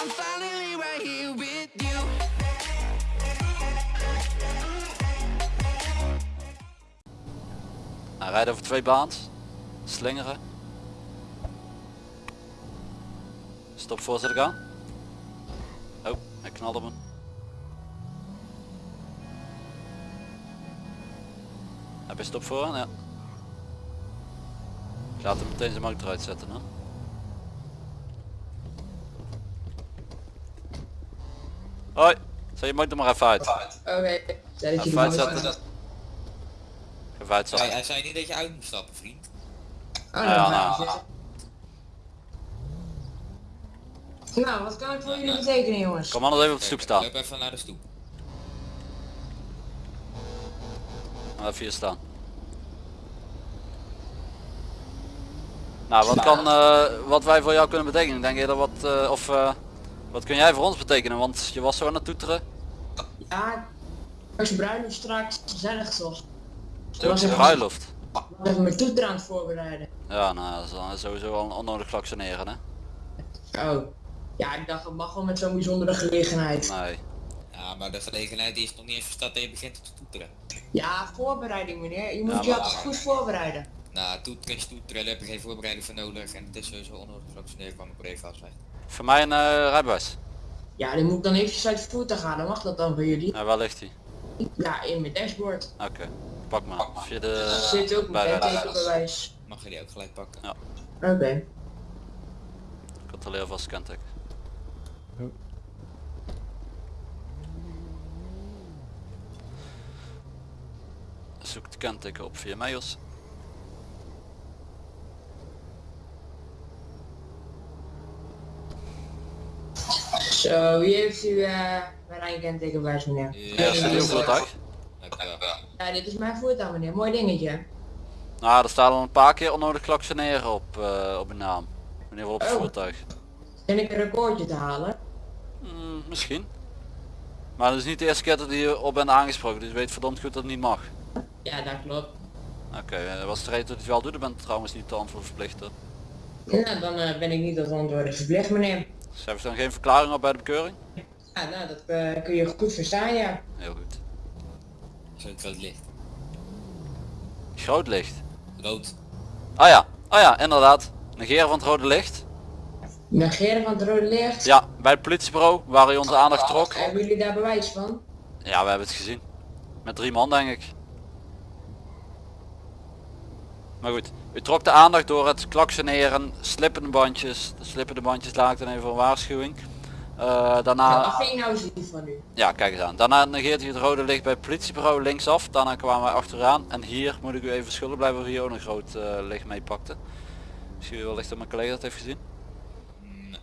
I'm finally rijdt over twee baans. Slingeren. Stop voorzitter aan. Oh, hij knalde me. Heb je stop voor? Ja. Ik laat hem meteen zijn motor uitzetten. Hè? Hoi, zet je motor maar even uit. Oké, je Even uitzetten. Hij, uitzetten. hij zei niet dat je uit moet stappen, vriend. Oh, Ja, nou, nou. nou. Nou, wat kan ik voor jullie betekenen jongens? Kom anders even op de stoep staan. Loop even naar de stoep. Even hier staan. Nou, wat kan eh, wat wij voor jou kunnen betekenen? Denk je dat wat, eh, of eh, wat kun jij voor ons betekenen? Want je was zo aan het toeteren. Ja, als je bruiloft straks gezellig toch? Ik was Turkse even, bruiloft. ik was even mijn toeter aan het voorbereiden. Ja, nou, dat is dan sowieso al een onnodig klaksioneren, hè? Oh. Ja, ik dacht het mag wel met zo'n bijzondere gelegenheid. Nee. Ja, maar de gelegenheid die is nog niet eens verstaat dat je begint te toeteren. Ja, voorbereiding meneer. Je moet Ja, je altijd goed voorbereiden. Nou, toeteren is toeteren, daar heb je geen voorbereiding voor nodig. En het is sowieso onnodig vaccineren kwam ik even afzeggen. Voor mij een eh, rijbewijs. Ja, dan moet ik dan eventjes uit het voertuig gaan. Dan mag dat dan voor jullie. Ja, waar ligt hij? Ja, in mijn dashboard. Oké, pak maar. Via de Er zit ook mijn bijrijden. kentekenbewijs. Mag je die ook gelijk pakken? Ja. Oké. Controleer vast de kenteken. Zoek de kenteken op via mails. Zo, wie heeft u eh mijn eigen kentekenbewijs meneer? Ja, is het uw voertuig? Ja, dit is mijn voertuig meneer. Mooi dingetje. Nou, er staat al een paar keer onnodig klaksioneren op, eh, op uw naam. Geval op het Oh. voertuig. En ik een recordje te halen. Hmm, misschien. Maar het is niet de eerste keer dat je op bent aangesproken, dus weet verdomd goed dat het niet mag. Ja, dat klopt. Oké, eh, wat is de reden dat je het wel doet? Dan bent trouwens niet te antwoord verplicht. hoor. Nou, dan eh, ben ik niet tot antwoorden verplicht meneer. Schrijf je dan geen verklaring op bij de bekeuring? Ja, nou, dat eh, kun je goed verstaan, ja. Heel goed. Zo het rood licht. Groot licht. Rood. Ah ja, ah ja, inderdaad. Negeren van het rode licht. Negeren van het rode licht. Ja, bij het politiebureau waar hij onze aandacht trok. Hebben jullie daar bewijs van? Ja, we hebben het gezien. Met drie man denk ik. Maar goed, u trok de aandacht door het klaksioneren, slippende bandjes. De slippende bandjes laat ik dan even voor een waarschuwing. Eh, daarna, dat ik nou van u. ja kijk eens aan. Daarna negeert hij het rode licht bij het politiebureau linksaf. Daarna kwamen wij achteraan. En hier moet ik u even schuldig blijven of hier ook een groot eh, licht mee pakte. Misschien wellicht dat mijn collega dat heeft gezien. Nee.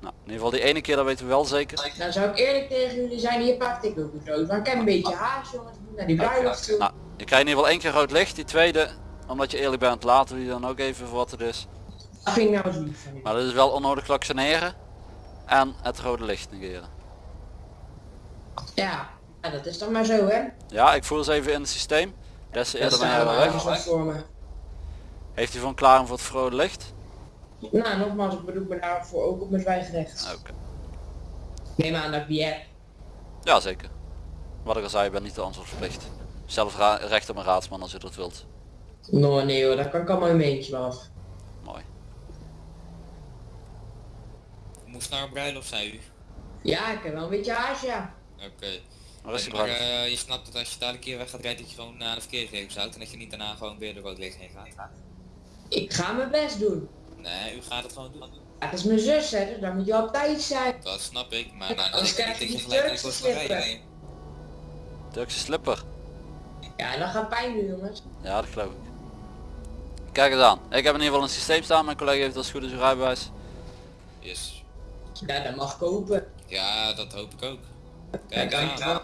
Nou, in ieder geval die ene keer dat weten we wel zeker. Nou zou ik eerlijk tegen jullie zijn, hier pakte ik ook een rood. Want ik heb een beetje haast jongens, ik moet naar die bruiloft toe. Nou, je krijgt in ieder geval één keer rood licht. Die tweede, omdat je eerlijk bent, laten we die dan ook even voor wat het is. Ik nou u. Maar dat is wel onnodig klaksioneren. En het rode licht negeren. Ja, ja, dat is dan maar zo hè. Ja, ik voer ze even in het systeem. Des te eerder ben weg. Heeft hij van klaring voor het rode licht? Nou, nogmaals, ik bedoel me daarvoor ook op mijn zwijgrecht. Oké. Neem aan dat ik die heb. Ja, zeker. Wat ik al zei, je bent niet de antwoordverplicht. Zelf ra- recht op een raadsman als je dat wilt. Nou nee hoor, daar kan ik allemaal een beetje wel af. Mooi. Moest naar een bruiloft, zei u. Ja, ik heb wel een beetje haast ja. Oké. Is maar eh, je snapt dat als je dadelijk hier weg gaat rijden, dat je gewoon naar de verkeersregels houdt en dat je niet daarna gewoon weer de rood licht heen gaat. Ik ga mijn best doen. Nee, u gaat het gewoon doen. Ja, dat is mijn zus hè, dus dan moet je op tijd zijn. Dat snap ik, maar nou, Anders dat krijg ik je dat die gelijk in Turkse kost van slipper. Turkse slipper. Ja, dat gaat pijn doen jongens. Ja, dat geloof ik. Kijk eens aan. Ik heb in ieder geval een systeem staan. Mijn collega heeft als het goed is een rijbewijs. Yes. Ja, dat mag kopen. Ja, dat hoop ik ook. Ja, Kijk kijk aan.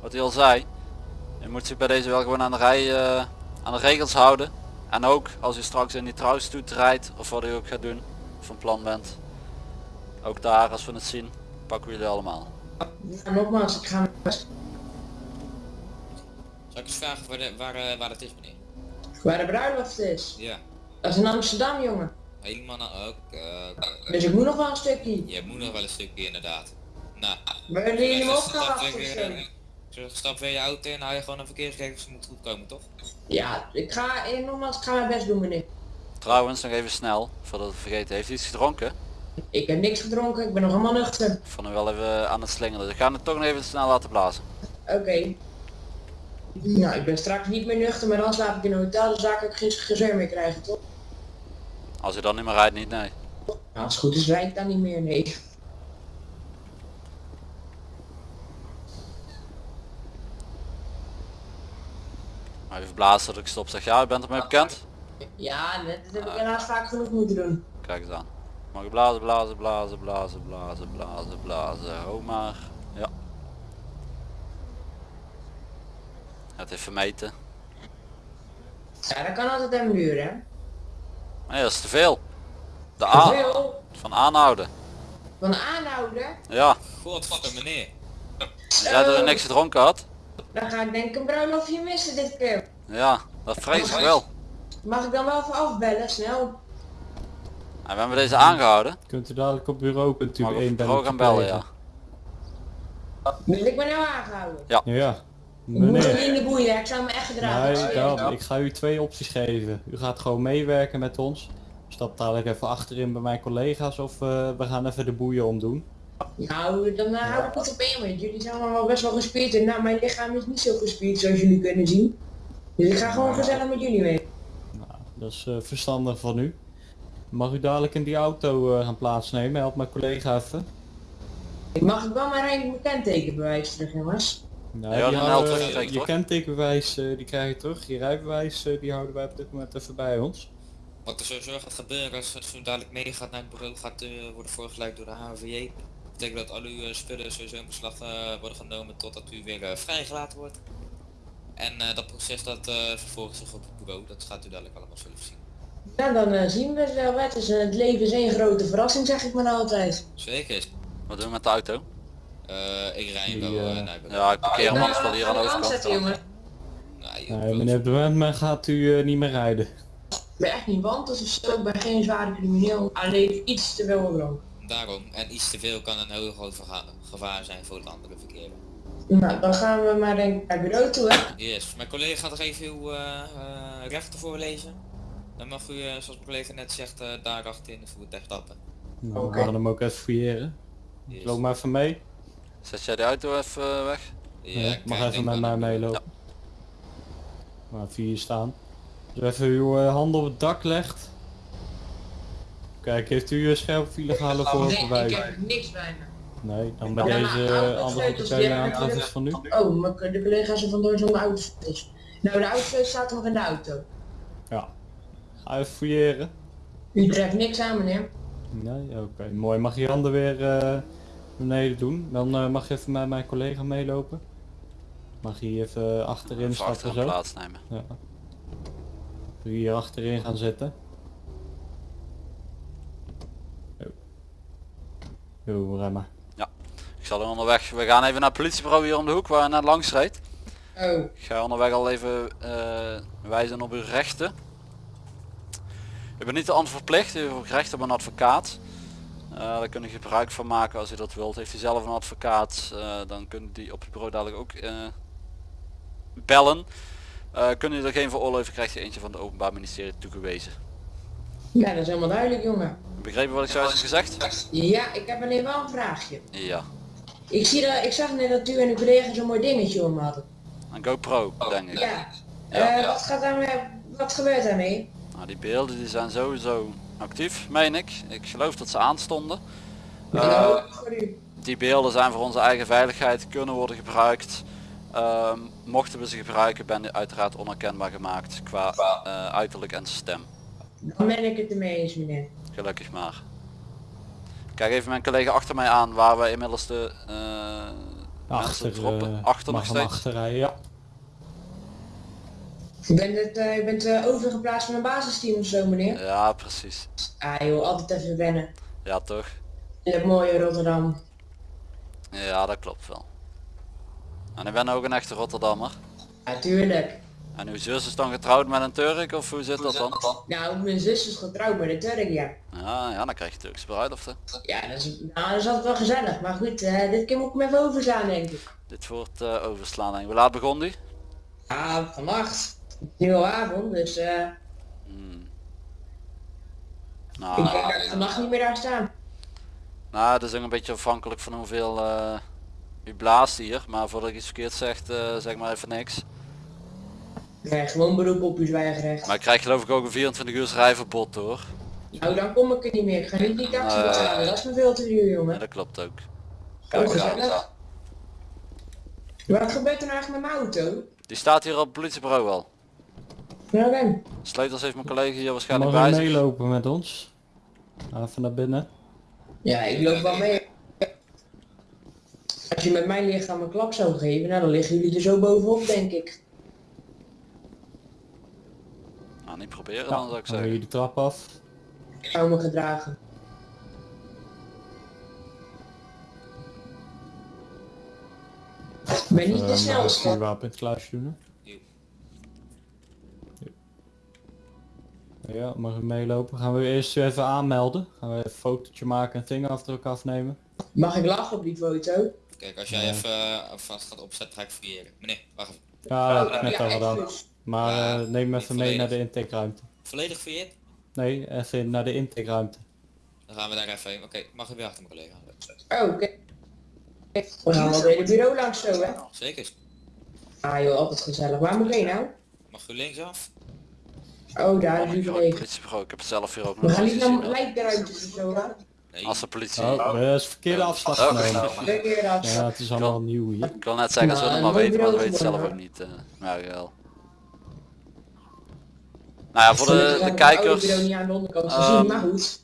Wat hij al zei. Je moet zich bij deze wel gewoon aan de rij, eh, aan de regels houden. En ook als je straks in die trouwstoet rijdt of wat je ook gaat doen. Of van plan bent. Ook daar, als we het zien, pakken we jullie allemaal. Ja, nogmaals, ik ga. Zal ik eens vragen waar, de, waar, eh, waar het is meneer? Waar de bruiloft is. Ja. Dat is in Amsterdam jongen. Helemaal naar... Oké, oké. Dus ik moet nog wel een stukje. Je moet nog wel een stukje inderdaad. Nou, Maar willen jullie hem dus gaan stap wachten eh, stap weer je auto in, hou je gewoon een verkeersregels, moet goed komen toch? Ja, ik ga, eh, nogmaals, ik ga mijn best doen meneer. Trouwens, nog even snel, voordat we het vergeten. Heeft u iets gedronken? Ik heb niks gedronken, ik ben nog helemaal nuchter. Ik vond hem wel even aan het slingeren. Dus ik ga het toch nog even snel laten blazen. Oké. Nou, ik ben straks niet meer nuchter, maar dan slaap ik in een hotel, kan ik geen gezeur meer krijgen, toch? Als u dan niet meer rijdt, niet nee. Nou, als het goed is, rijd ik dan niet meer, nee. Maar even blazen dat ik stop zeg. Ja, u bent ermee bekend? Ja, net, dat heb ik helaas vaak genoeg moeten doen. Kijk eens aan. Mag ik blazen, blazen, blazen, blazen, blazen, blazen, blazen. Ho maar. Ja. Het heeft vermeten. Ja, dat kan altijd even duren, hè? Nee, dat is te veel. De Veel van aanhouden. van aanhouden, Ja, Godverdomme meneer. je zei dat u niks gedronken had. dan ga ik denk ik een bruiloftje missen dit keer. Ja, dat vrees ik wel. Mag ik dan wel even afbellen, snel? En we hebben deze aangehouden. Kunt u dadelijk op bureau kunt u Mag ik op één het bureau gaan bellen, ja. Dus ik ben nou aangehouden. Ja, moet meneer. in de boeien, ik zou me echt gedragen. ik Nee, ik ga u twee opties geven. U gaat gewoon meewerken met ons. Stap dadelijk even achterin bij mijn collega's of eh, we gaan even de boeien omdoen. Nou, dan eh, hou ik het op één, want jullie zijn allemaal best wel gespierd. En nou, mijn lichaam is niet zo gespierd zoals jullie kunnen zien. Dus ik ga gewoon gezellig met jullie mee. Nou, dat is eh, verstandig van u. Mag u dadelijk in die auto eh, gaan plaatsnemen? Help mijn collega even. Mag ik wel mijn rijden kentekenbewijs terug, jongens? Nou, Ja, die zeker, je toch? kentekenbewijs eh, die krijg je terug. Je rijbewijs eh, die houden wij op dit moment even bij ons. Wat er sowieso gaat gebeuren als het zo dadelijk meegaat naar het bureau, gaat eh, worden voorgeleid door de HVJ. Dat betekent dat al uw eh, spullen sowieso in beslag eh, worden genomen totdat u weer vrijgelaten wordt. En eh, dat proces dat eh, vervolgt zich op het bureau, dat gaat u dadelijk allemaal zelf zien. Ja, dan zien we het wel. Het, is, het leven is één grote verrassing, zeg ik maar altijd. Zeker. Wat doen we met de auto? Eh, ik rij wel eh, eh, naar. Ja, ik parkeer hem anders wel hier aan de overkant. jongen. Nee, meneer Brandman gaat u niet meer rijden. Ik ben echt niet want, dus ik ben geen zware crimineel. Alleen iets te veel gedronken. Daarom, en iets te veel kan een heel groot gevaar zijn voor het andere verkeer. Nou, dan gaan we maar denk ik naar het bureau toe, hè. Yes, mijn collega gaat nog even uw rechten voorlezen. Dan mag u, zoals mijn collega net zegt, eh daar achter in het voertuig stappen. Nou, we gaan hem ook even fouilleren. Yes. Loop maar even mee. Zet jij de auto even eh, weg? Ja, Ja, ik mag eh, even met mij meelopen. Maar vier staan. Dus even uw eh, handen op het dak legt. Kijk, heeft u een scherp illegale Nee, ik voorbewijs? heb niks bij me. Nee, dan bij Ja, maar deze uh, andere sleutels, partijen die hebben aantref is natuurlijk- van u. Oh, mijn de collega's zijn vandoor zonder auto is. Nou, de auto staat nog in de auto. Ja. Ga even fouilleren. U treft niks aan, meneer. Nee, oké. Mooi. Mag je je handen weer eh, beneden doen? Dan eh, mag je even met mijn collega meelopen. Mag je hier even achterin Even stappen achter zo? plaatsnemen. Ja. Doe je hier achterin gaan zitten. Yo. Yo, rem maar. Ik zal er onderweg. We gaan even naar het politiebureau hier om de hoek waar je net langs reed. Oh, Ik ga onderweg al even eh, wijzen op uw rechten. U bent niet de antwoord verplicht, u heeft ook recht op een advocaat. Eh, daar kunt u gebruik van maken als u dat wilt. Heeft u zelf een advocaat, eh, dan kunt u die op het bureau dadelijk ook eh, bellen. Eh kunt u er geen veroorloven, krijgt u eentje van het Openbaar Ministerie toegewezen. ja, dat is helemaal duidelijk, jongen. Begrepen wat ik zojuist heb gezegd? Ja, ik heb alleen wel een vraagje. Ja. Ik, zie dat, ik zag net dat u en uw collega zo'n mooi dingetje om hadden. Een GoPro, denk ik. Ja. Ja. Eh, wat gaat daarmee, wat gebeurt daarmee? Nou, die beelden die zijn sowieso actief, meen ik. Ik geloof dat ze aanstonden. Eh, Nou, voor u. die beelden zijn voor onze eigen veiligheid, kunnen worden gebruikt. Ehm, mochten we ze gebruiken, ben je uiteraard onherkenbaar gemaakt qua eh, uiterlijk en stem. Dan ben ik het ermee eens, meneer. Gelukkig maar. Kijk even mijn collega achter mij aan waar we inmiddels de eh, Achter, mensen droppen. achter nog steeds. ja. U bent, het, eh, u bent eh, overgeplaatst van een basisteam of zo, meneer? Ja, precies. Ah joh, altijd even wennen. Ja, toch? In het mooie Rotterdam. Ja, dat klopt wel. En ik ben ook een echte Rotterdammer. Natuurlijk. En uw zus is dan getrouwd met een Turk of hoe zit dat dan? Nou, mijn zus is getrouwd met een Turk, ja. Ja, ja dan krijg je Turkse bruiloften. Ja, dat is, nou, dat is altijd wel gezellig. Maar goed, eh, dit keer moet ik hem even overslaan, denk ik. Dit wordt overslaan. En hoe laat begon die? Ja, vannacht. Nu al avond, dus eh ik Nou, denk dat ik vannacht niet meer daar staan. nou, het is ook een beetje afhankelijk van hoeveel eh, u blaast hier. Maar voordat ik iets verkeerd zeg, eh, zeg maar even niks. Nee, gewoon beroep op uw zwijgerecht. Maar ik krijg geloof ik ook een 24 uur rijverbod hoor. Nou, dan kom ik er niet meer. Ik ga niet die taxi betalen. Dat is me veel te duur, Ja, jongen. dat klopt ook. Ook gezellig. Wat gebeurt er nou eigenlijk met mijn auto? Die staat hier op het politiebureau wel. Nou dan. Sleutels heeft mijn collega hier waarschijnlijk Mag bij zich. meelopen met ons? Even naar binnen. Ja, ik loop wel mee. Als je met mijn lichaam een klap zou geven, nou dan liggen jullie er zo bovenop, denk ik. Nou, niet proberen Ja, dan zou ik zeggen. je de trap af. Ik zou me gedragen. Ik ben niet de Eh, snelste. je wapen in het kluisje doen. Ja, mag u meelopen. Gaan we eerst u even aanmelden. Gaan we even een fotootje maken en vingerafdruk afnemen. Mag ik lachen op die foto? Kijk, als jij even eh, vast gaat opzetten, ga ik fouilleren. Meneer, wacht even. Ja, dat heb ik net Ja, al gedaan. Maar Ja, eh, neem hem niet even mee naar de intakeruimte. Volledig fouilleerd? Nee, even naar de intakeruimte. Dan gaan we daar even heen. Oké, mag ik weer achter mijn collega? Oh, oké. We gaan wel het hele bureau langs zo, hè? Zeker. Ah joh, altijd gezellig. Waar moet ik heen nou? Mag u linksaf? Oh, daar is Oh, gelegen. politiebureau. Ik heb het zelf hier ook We nog gaan eens niet naar lijkruimtes of zo, hè? Nee. Als de politie. Oh, dat is verkeerde afslag Oh. genomen. Keer dat. Ja, het is allemaal nieuw hier. Ik wil net zeggen, als we het maar weten, maar we weten het zelf ook niet. eh maar wel. Nou ja, voor de, de kijkers, de goed.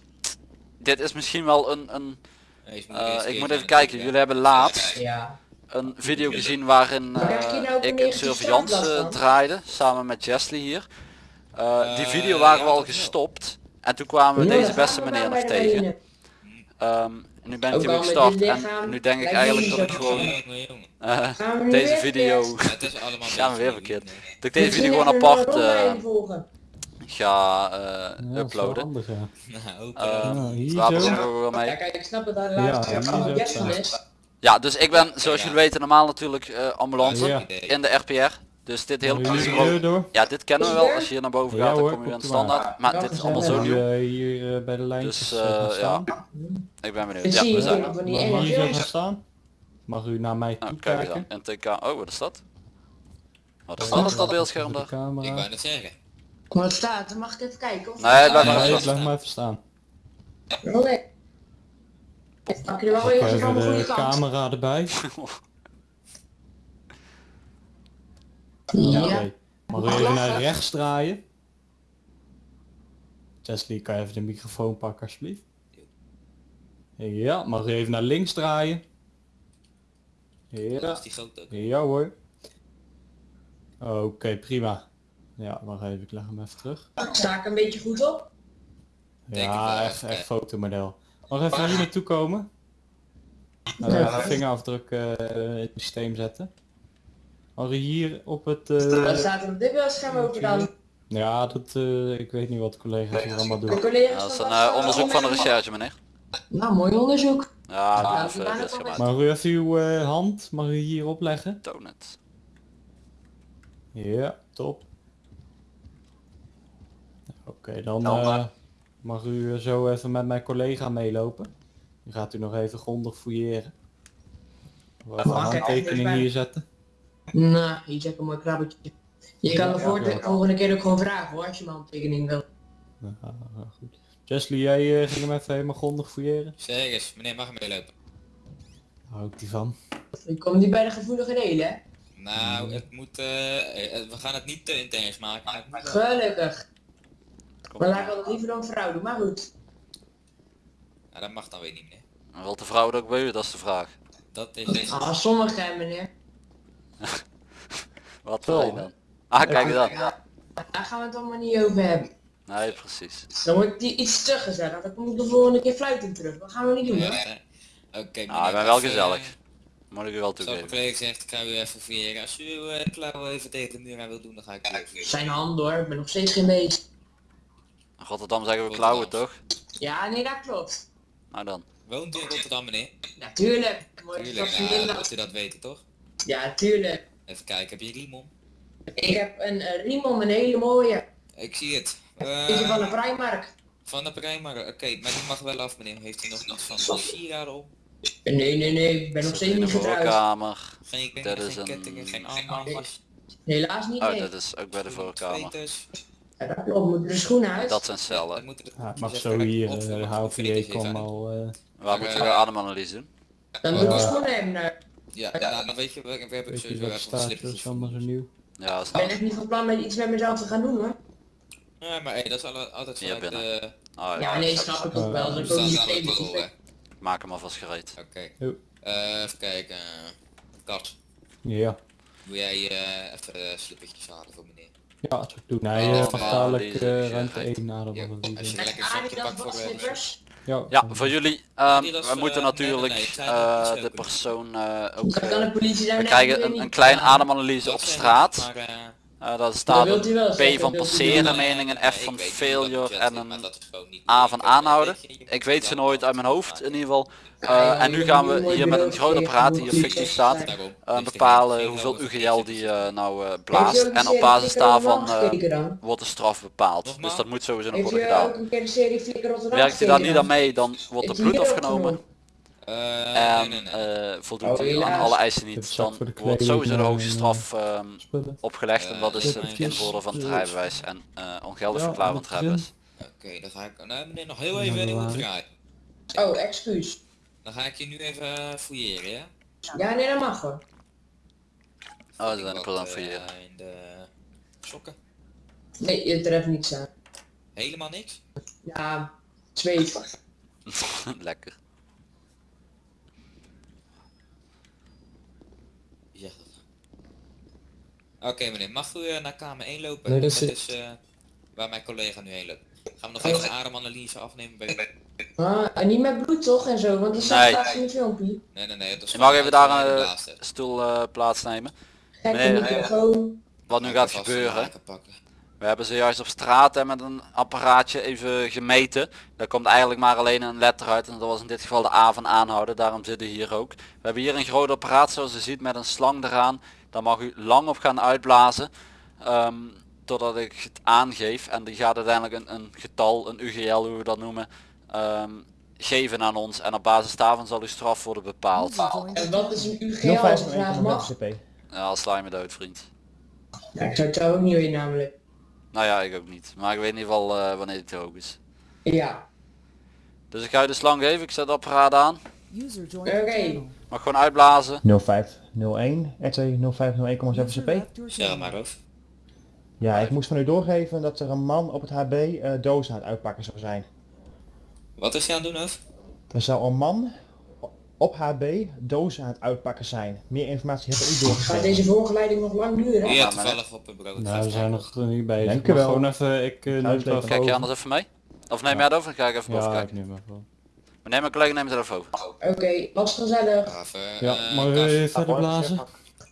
dit is misschien wel een, een eh, eerst ik moet even de kijken, jullie hebben laatst Ja. een video gezien waarin een ik een negatief surveillance eh, draaide, samen met Jesly hier. Eh, die Eh, video waren we al gestopt. En toen kwamen we Ja, deze beste meneer nog tegen. Ehm, en nu ben ik weer gestart en nu denk ik eigenlijk dat ik gewoon eh, deze video, verkeerd? Het is allemaal gaan we weer verkeerd, dat ik deze video gewoon apart eh, ga eh, Ja, uploaden. handig, ja. Nou. Eh, eh, Ja, hier zo. wel Ja, mee. kijk, ik snap het de Ja, dus ik ben, zoals Ja. jullie weten, normaal natuurlijk eh, ambulance Ja. in de RPR. Dus dit hele Mag u hier ja dit kennen we wel. Als je hier naar boven Ja, gaat, dan hoor, kom je u standaard. Maar Ja, dit is allemaal zo nieuw. eh, hier eh, bij de lijntjes Dus, eh, eh, staan? Ik ben benieuwd. Dat Ja, we zijn er. Mag u gaan staan? Mag u naar mij Nou, toe kijk eens kijken? aan. NTK, oh wat is dat? Wat is dat op dat beeldscherm De daar? ik camera. wou net zeggen. Wat staat er? Mag ik even kijken? Of Nee, blijf maar Nee, even blijf maar even staan. Oh nee. Pak je er wel even van de camera erbij. Ja. Mag u Mag even naar rechts draaien? Teslie, kan je even de microfoon pakken alsjeblieft? Ja, mag u even naar links draaien? Dat Ja, is die ja hoor. Oké, prima. Ja, wacht even, ik leg hem even terug. Sta ik een beetje goed op? Denk ik Ja, echt, eh. echt fotomodel. Mag even hier naartoe komen? Nou, Ja. even vingerafdruk eh, in het systeem zetten. Mag u hier op het... Wat eh, staat er dit beeldscherm over dan? ja, dat, eh, ik weet niet wat de collega's hier allemaal De doen. collega's Ja, dat is een eh, onderzoek van de recherche meneer. Nou, mooi onderzoek. Ja, we gaan beeldscherm het uit. Mag u even uw eh, hand, mag u hier opleggen? Toon het. Ja, top. Oké, dan eh, mag u eh, zo even met mijn collega meelopen. Dan gaat u nog even grondig fouilleren. Een mag ik handtekening hier zetten. Nou, hier zet ik een mooi krabbetje. Je kan de Ja, voor- ja. volgende keer ook gewoon vragen hoor, als je mijn handtekening wil. Ja, goed. Jesly, jij eh, ging hem even helemaal grondig fouilleren? Zeker, meneer mag meelopen. Daar hou ik die van. Je komt niet bij de gevoelige delen, hè? Nou, het moet, eh, eh, we gaan het niet te intens maken. wel- Gelukkig. Kom Maar laat maar. ik altijd liever dan vrouw doen, maar goed. Nou, dat mag dan weer niet, meneer. En Wilt de vrouw het ook bij u? Dat is de vraag. Dat is... Ah, sommige meneer. Wat voor een dan? Ah, kijk eens aan. Daar gaan we het allemaal niet over hebben. Nee, precies. Dan wordt die iets te gezellig. Dan kom ik de volgende keer fluitend terug. Dat gaan we niet doen, Ja, hoor. eh, Oké, Nou, ik ben wel gezellig. eh, Moet ik u wel Zoals mijn toegeven. collega zegt, ik ga u even fouilleren. Als u uh, klauwen even tegen de muur aan wil doen, dan ga ik u even. Zijn handen hoor, ik ben nog steeds geen beest. In Rotterdam zeggen we klauwen toch? Ja, nee, dat klopt. Nou dan. Woont u in Rotterdam, meneer? Natuurlijk. Mooi Tuurlijk, van ja, ja, dat u dat weten, toch? Ja, tuurlijk. Even kijken, heb je riem om? Ik heb een eh, riem om, een hele mooie. Ik zie het. Is van de Eh, Primark. van de Primark, oké, maar die mag wel af, meneer. Heeft u nog iets van de sieraden om? Nee, nee, nee, ik ben nog steeds niet getrouwd. voorkamer. Geen, Dat geen, is geen een- kettingen, geen armbandjes, Helaas niet, Oh, nee. dat is ook bij de voorkamer. Ja, dat klopt, moet de schoenen uit. Dat zijn Dat cellen. Ja, het dus mag zo hier, uh, ik HVA kom al... eh, Waar moeten we eh, de ademanalyse doen? Dan moet je Ja. schoenen hebben. Ja, nou, dan weet je, we, we hebben sowieso even wat staat, dat is allemaal zo nieuw. Ja, is Ik ben echt niet van plan met iets met mezelf te gaan doen hoor. Ja, maar hey, dat is altijd vanuit de... Oh, ja. Ja, nee, snap ik ook wel. Eh, Dat ik ook. Maak hem alvast gereed. Oké. Eh, even kijken. Kat, Ja. wil jij eh, even de slippertjes halen voor meneer? Ja, dat zou ik doen. Nee, Oh, uh, ja, dadelijk eh, ruimte gereed. 1 na de Ja, als je lekker een zakje pakt voor. Ja, Ja, voor jullie. ehm, we eh, moeten natuurlijk nee, nee, zijn eh, de persoon eh, ook... We krijgen een, niet. ademanalyse op straat. Maar, eh, Eh daar staat een P van passeren, mening, een F van failure en een A van aanhouden. Ik weet ze nooit uit mijn hoofd in ieder geval. Eh, en nu gaan we hier met een groot apparaat die hier fictief staat. eh, bepalen hoeveel UGL die nou eh, blaast. En op basis daarvan wordt de straf bepaald. Dus dat moet sowieso nog worden gedaan. Werkt u daar niet aan dan? mee, dan wordt er bloed afgenomen. Eh, En nee, nee, nee. eh, voldoet Oh, u aan alle eisen niet, is dan wordt sowieso de eh, hoogste en, straf ehm, opgelegd. En Eh, dat is het is- invorderen van het rijbewijs en eh ongeldig Ja, verklaren van het dat rijbewijs. Oké, dan ga ik... Nou, meneer, nog heel even dat waar. goed draaien. Oh, excuus. Dan ga ik je nu even eh, fouilleren, ja? Ja, nee, dat mag hoor. Oh, Ik zijn een eh, voor je. in de sokken. Nee, je treft niks aan. Helemaal niks? Ja, zweet. Lekker. Ja. Oké meneer, mag u eh, naar kamer 1 lopen? Nee, dat dat is- is eh, waar mijn collega nu heen loopt. Gaan we nog even een ademanalyse afnemen bij u? Ah, en niet met bloed toch en zo, want dat Nee. staat straks in het filmpje. Nee, nee, nee. Het is Je mag even daar een eh, stoel eh, plaatsnemen. Nee, microfoon. Wat nu gaat gebeuren. Pakken. We hebben zojuist op straat en met een apparaatje even gemeten. Daar komt eigenlijk maar alleen een letter uit en dat was in dit geval de A van aanhouden. Daarom zitten we hier ook. We hebben hier een groot apparaat zoals u ziet met een slang eraan. Daar mag u lang op gaan uitblazen. ehm, totdat ik het aangeef. En die gaat uiteindelijk een, een getal, een UGL hoe we dat noemen, ehm, geven aan ons. En op basis daarvan zal uw straf worden bepaald. En wat is een UGL als ik vraag mag? FCP. Ja, al sla je me dood vriend. Ja, ik zou het ook niet weten namelijk. Nou ja, ik ook niet. Maar ik weet in ieder geval eh, wanneer het hoog is. Ja, Dus ik ga je de slang geven. Ik zet het apparaat aan. User joined Oké. channel. Mag gewoon uitblazen. 0501 RT 0501,7 User CP. channel. maar of. Ja, ik moest van u doorgeven dat er een man op het HB eh, dozen aan het uitpakken zou zijn. Wat is hij aan het doen of? Er zou een man op HB dozen aan het uitpakken zijn. Meer informatie heb ik u gaat doorgegeven. deze voorgeleiding nog lang duren? Ja, maar toevallig op een bureau. Nou, we zijn nog niet bezig. Dank u wel. Gewoon even, ik uh, neem het Kijk je anders even mee? Of neem jij het over? Ik even boven Ja, ik kijken. neem even. Maar neem mijn collega neemt het even over. Oké, was gezellig. Even, Ja, eh, mag Kas, je verder blazen?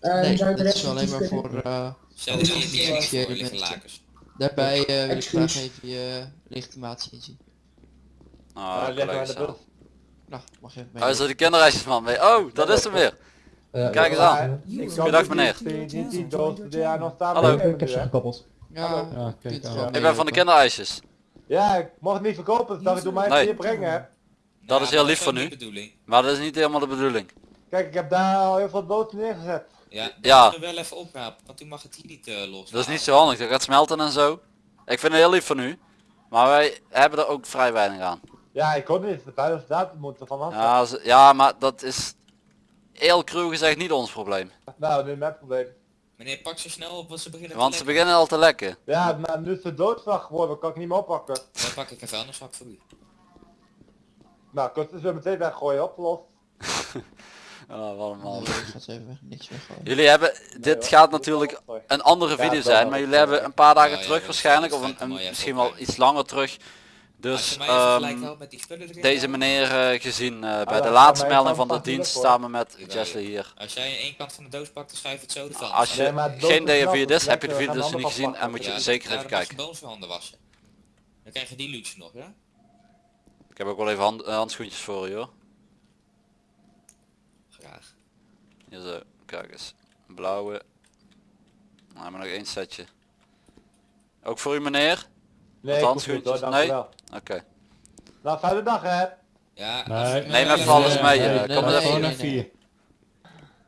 Eh, Nee, de rest is alleen maar even- voor... eh, niet Ja. voor liggen lakens. daarbij eh, wil ik graag even je legitimatie inzien. Oh, zelf. Nou, mag je even Oh, mee. is er die kinderreisjesman mee? Oh, dat is hem weer. Kijk eens aan. Goedendag, meneer. Hallo. Ik heb ze gekoppeld. Ja, kijk Ik ben van de meelopen. kindereisjes. Ja, ik mag het niet verkopen, dat ik doe mij Nee. hier brengen. Dat Ja, is heel lief van u. de. Maar dat is niet helemaal de bedoeling. Kijk, ik heb daar al heel veel boten neergezet. Ja, dat Ja. moeten we wel even oprapen, want u mag het hier niet eh los. Dat is niet zo handig. Dat gaat smelten en zo. Ik vind het heel lief van u. Maar wij hebben er ook vrij weinig aan. Ja, ik kon niet, de veiligste datum moet er vanaf. Ja, ze- ja maar dat is heel cruw gezegd niet ons probleem. Nou, nu mijn probleem. Meneer, pak zo snel op, want ze beginnen Want ze lekken. beginnen al te lekken. Ja, maar nu is het doodslag geworden, kan ik niet meer oppakken. Dan pak ik een vuilniszak voor u. Nou, kan het dus meteen weggooien, opgelost. Oh, wat een man. Nee, ik ga het even niks weggooien. Jullie hebben, dit gaat natuurlijk een andere video zijn, maar jullie hebben een paar dagen ja, terug waarschijnlijk, of een, misschien wel iets langer terug, Dus ehm, deze meneer eh, gezien eh, bij dan de laatste melding van de dienst samen met. Jessley hier. Als jij één kant van de doos pakt, dan schuif het zo ervan. Als je Nee, geen is DF4 nat, is, dus heb je de video dus niet gezien en moet je Ja, zeker ja, even kijken. bij. Dan krijg je die luxe nog, ja? Ik heb ook wel even hand, eh, handschoentjes voor je hoor. Graag. Hier zo, kijk eens. Een blauwe. Nou, maar nog één setje. Ook voor u meneer? Nee, ik hoor, handschoentjes? dankjewel. Oké. Nou, fijne dag hè. Ja, Nee, je- Neem eh, even alles eh, mee, nee, eh, nee, kom er nee, even Gewoon nee, naar nee. vier.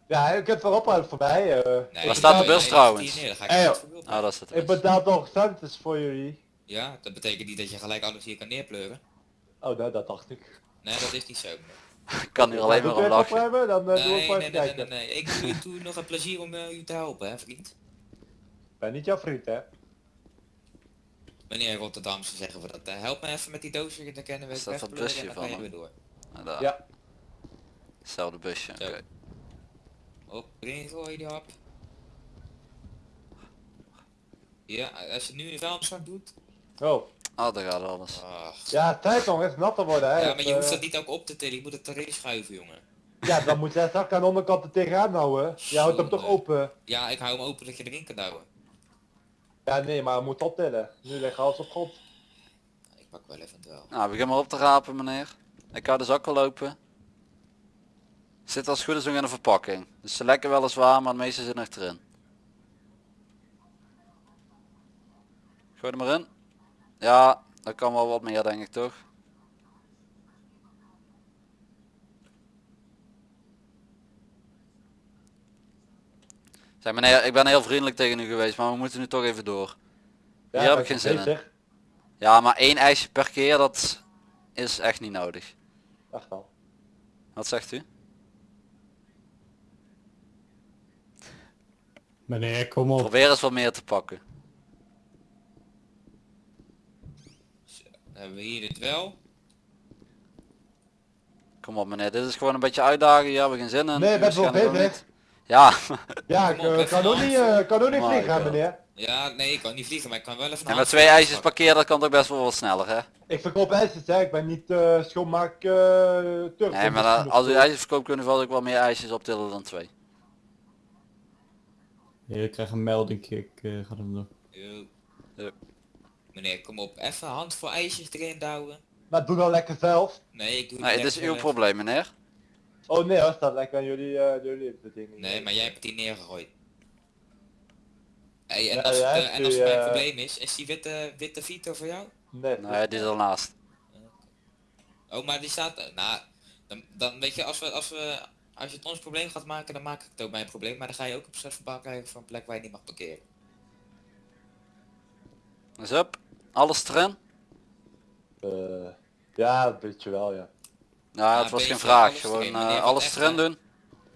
Ja, je kunt voorop uit voorbij. eh. nee, Waar staat de nee, bus nee, trouwens? neer, ga ik verbeeld Ah, dat is het. Ik betaal toch centen voor jullie. Ja, dat betekent niet dat je gelijk alles hier kan neerpleuren. Oh, nou, dat dacht ik. Nee, dat is niet zo. Ik kan hier alleen maar om lachen. Hebben, dan we Nee, nee, nee, nee, nee, nee. Ik doe je toe nog een plezier om eh, u te helpen, hè, vriend. Ik ben niet jouw vriend hè. Meneer Rotterdamse zeggen we dat. eh, help me even met die doos weer te kennen. Is dat dat busje en dan van weer door. Ah, daar. Ja. Hetzelfde busje. Oké. Op, erin gooien die hap. Ja, als je het nu in de vuilniszak doet. Oh. Ah, daar gaat alles. ach. Ja, tijd nog eens natter worden hè. Ja, maar je hoeft Eh, dat niet ook op te tillen. Je moet het erin schuiven, jongen. Ja, dan moet jij straks aan de onderkant er tegenaan houden. Je houdt hem toch open. Ja, ik hou hem open dat je erin kan douwen. Ja, nee, maar we moeten optillen. Nu ligt alles op grond. Ik pak wel even wel. Nou, begin maar op te rapen meneer. Ik hou de zak al open. Zit als het goed is nog in de verpakking. Dus ze lekker weliswaar, maar het meeste zit nog erin. Gooi er maar in. Ja, dat kan wel wat meer denk ik toch? Zeg meneer, ik ben heel vriendelijk tegen u geweest, maar we moeten nu toch even door. Ja, Hier heb ik geen zin in. Ja, maar één ijsje per keer, dat is echt niet nodig. Echt wel. Wat zegt u? Meneer, kom op. Probeer eens wat meer te pakken. Dan hebben we hier dit wel. Kom op meneer, dit is gewoon een beetje uitdagen, hier hebben we geen zin in. Nee, je bent wel niet. Ja, Ja, ik eh, even kan ook niet, eh, kan ook niet vliegen hè, meneer. Ja, nee, ik kan niet vliegen, maar ik kan wel even en met twee ijsjes per keer, dat kan toch best wel wat sneller hè? Ik verkoop ijsjes hè, ik ben niet eh schoonmaak eh Turk. Nee, maar dan- als u ijsjes verkoopt kunnen we ook wel meer ijsjes optillen dan twee. Ja, ik krijg een melding, ik eh, ga hem. Ja. Meneer, kom op. Even hand voor ijsjes erin douwen. Maar doe dan lekker zelf. Nee, ik doe Nee, het is uw even. probleem meneer. Oh nee hoor, staat lekker aan jullie, eh jullie bedingen. Nee, maar jij hebt die neergegooid. Hey, en Ja, als het, eh, en als het mijn eh, probleem is, is die witte, witte Vito voor jou? Nee, Nee, die is ernaast. Oh, maar die staat... Nou, dan, dan weet je, als, we, als, we, als je het ons probleem gaat maken, dan maak ik het ook mijn probleem. Maar dan ga je ook een procesverbaal krijgen voor een plek waar je niet mag parkeren. Dus up, alles erin. Eh, ja, dat weet je wel, ja. Ja, het een was geen beetje vraag, alles gewoon eh, wat alles erin hè? doen.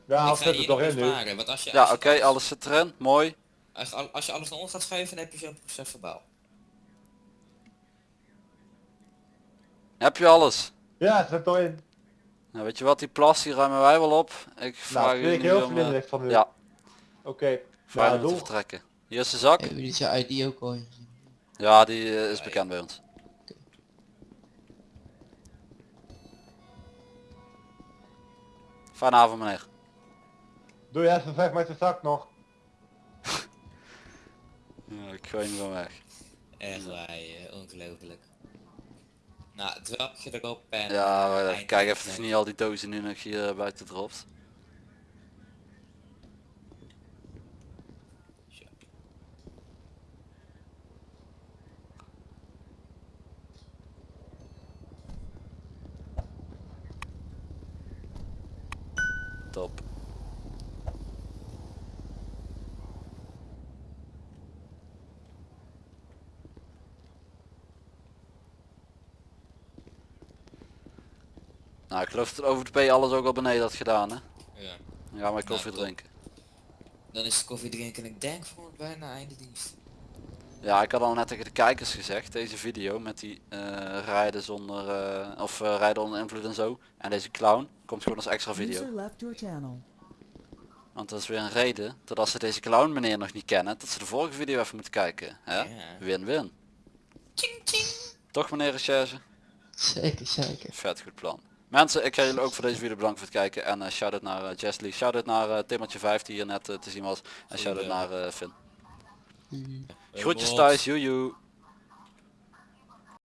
Ja, ga zit er toch in nu. Ja, oké, alles zit erin, mooi. Als, je al- als je alles naar ons gaat schuiven, dan heb je zo'n procesverbaal. Heb je alles? Ja, het zit erin. Nou, weet je wat, die plas die ruimen wij wel op. Ik vraag Nou, u vind ik heel om, eh, van u. ja, Oké, vraag ja, u om te vertrekken. Hier is de zak. Hebben jullie zijn ID ook al? Ja, die eh, is bekend bij ons. Fijne avond meneer. Doe jij even weg met de zak nog. Ja, ik gooi hem gewoon weg. Echt waar, eh, ongelooflijk. Nou, het welkje erop en... Ja, eh, maar kijk even of niet al die dozen nu nog hier buiten dropt. Zo. Top. Nou, ik geloof dat over de P alles ook al beneden had gedaan, hè? Ja. Dan gaan wij koffie Nou, drinken. Dan is het koffie drinken en ik denk voor bijna einde dienst. Ja, ik had al net tegen de kijkers gezegd, deze video met die eh, rijden zonder, eh, of eh, rijden onder invloed en zo. En deze clown komt gewoon als extra video. Want dat is weer een reden dat als ze deze clown meneer nog niet kennen, dat ze de vorige video even moeten kijken. Win-win. Ching ching. Toch meneer recherche? Zeker, zeker. Vet goed plan. Mensen, ik ga jullie ook voor deze video bedanken voor het kijken. En eh shout-out naar uh, Jesly. Shout-out naar uh, Timmertje 5 die hier net eh, te zien was. En shout-out naar eh, Finn. Groetjes thuis, joejoe.